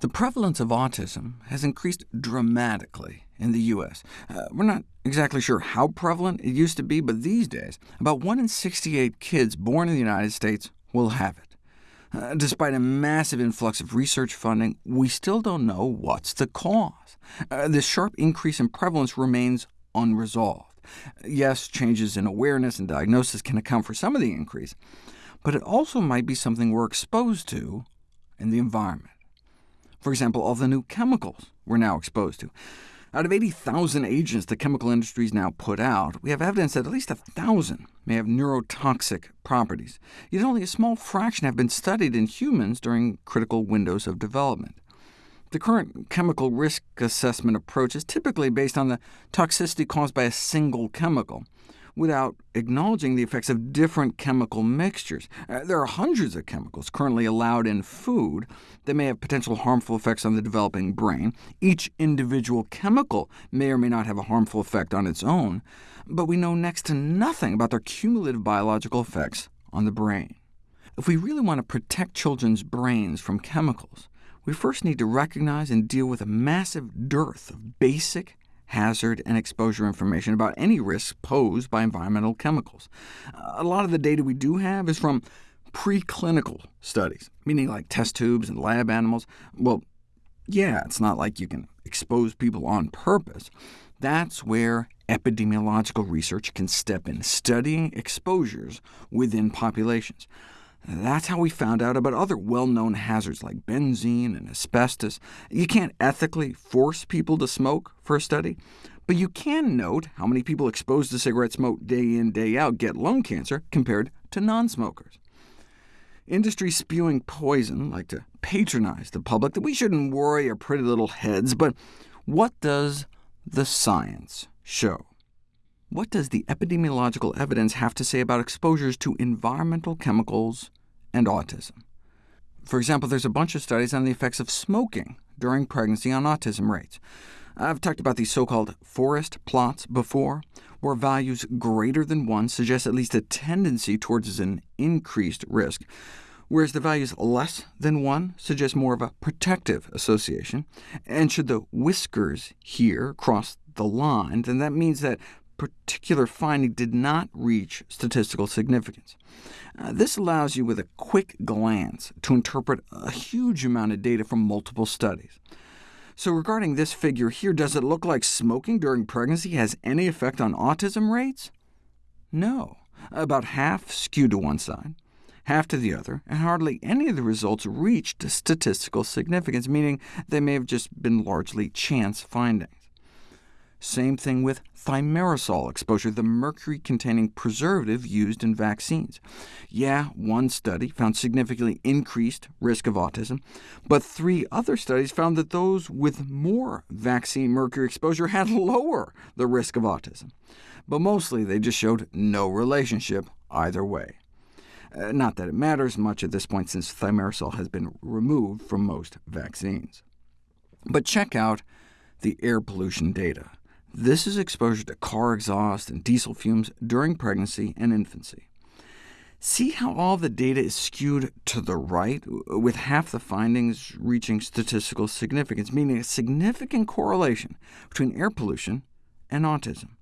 The prevalence of autism has increased dramatically in the U.S. Uh, we're not exactly sure how prevalent it used to be, but these days, about 1 in 68 kids born in the United States will have it. Uh, despite a massive influx of research funding, we still don't know what's the cause. Uh, this sharp increase in prevalence remains unresolved. Yes, changes in awareness and diagnosis can account for some of the increase, but it also might be something we're exposed to in the environment. For example, all the new chemicals we're now exposed to. Out of 80,000 agents the chemical industries now put out, we have evidence that at least 1,000 may have neurotoxic properties, yet only a small fraction have been studied in humans during critical windows of development. The current chemical risk assessment approach is typically based on the toxicity caused by a single chemical, without acknowledging the effects of different chemical mixtures. Uh, there are hundreds of chemicals currently allowed in food that may have potential harmful effects on the developing brain. Each individual chemical may or may not have a harmful effect on its own, but we know next to nothing about their cumulative biological effects on the brain. If we really want to protect children's brains from chemicals, we first need to recognize and deal with a massive dearth of basic hazard and exposure information about any risks posed by environmental chemicals. A lot of the data we do have is from preclinical studies, meaning like test tubes and lab animals. Well, yeah, it's not like you can expose people on purpose. That's where epidemiological research can step in, studying exposures within populations. That's how we found out about other well-known hazards like benzene and asbestos. You can't ethically force people to smoke for a study, but you can note how many people exposed to cigarette smoke day in, day out get lung cancer compared to non-smokers. Industry spewing poison like to patronize the public that we shouldn't worry our pretty little heads, but what does the science show? What does the epidemiological evidence have to say about exposures to environmental chemicals and autism. For example, there's a bunch of studies on the effects of smoking during pregnancy on autism rates. I've talked about these so-called forest plots before, where values greater than 1 suggest at least a tendency towards an increased risk, whereas the values less than 1 suggest more of a protective association. And should the whiskers here cross the line, then that means that particular finding did not reach statistical significance. Uh, this allows you with a quick glance to interpret a huge amount of data from multiple studies. So regarding this figure here, does it look like smoking during pregnancy has any effect on autism rates? No. About half skewed to one side, half to the other, and hardly any of the results reached statistical significance, meaning they may have just been largely chance findings. Same thing with thimerosal exposure, the mercury-containing preservative used in vaccines. Yeah, one study found significantly increased risk of autism, but three other studies found that those with more vaccine mercury exposure had lower the risk of autism. But mostly they just showed no relationship either way. Uh, not that it matters much at this point, since thimerosal has been removed from most vaccines. But check out the air pollution data. This is exposure to car exhaust and diesel fumes during pregnancy and infancy. See how all the data is skewed to the right, with half the findings reaching statistical significance, meaning a significant correlation between air pollution and autism.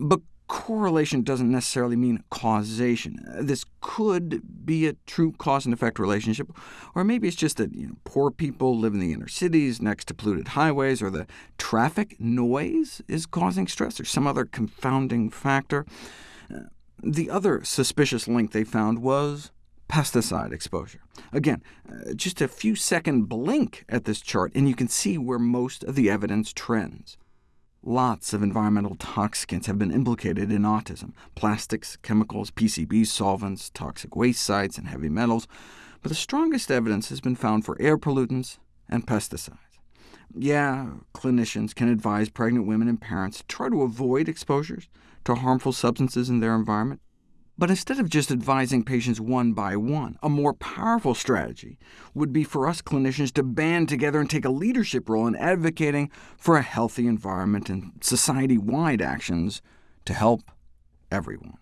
But correlation doesn't necessarily mean causation. This could be a true cause and effect relationship, or maybe it's just that you know, poor people live in the inner cities next to polluted highways, or the traffic noise is causing stress, or some other confounding factor. Uh, the other suspicious link they found was pesticide exposure. Again, uh, just a few second blink at this chart, and you can see where most of the evidence trends. Lots of environmental toxicants have been implicated in autism— plastics, chemicals, PCBs, solvents, toxic waste sites, and heavy metals, but the strongest evidence has been found for air pollutants and pesticides. Yeah, clinicians can advise pregnant women and parents to try to avoid exposures to harmful substances in their environment, but instead of just advising patients one by one, a more powerful strategy would be for us clinicians to band together and take a leadership role in advocating for a healthy environment and society-wide actions to help everyone.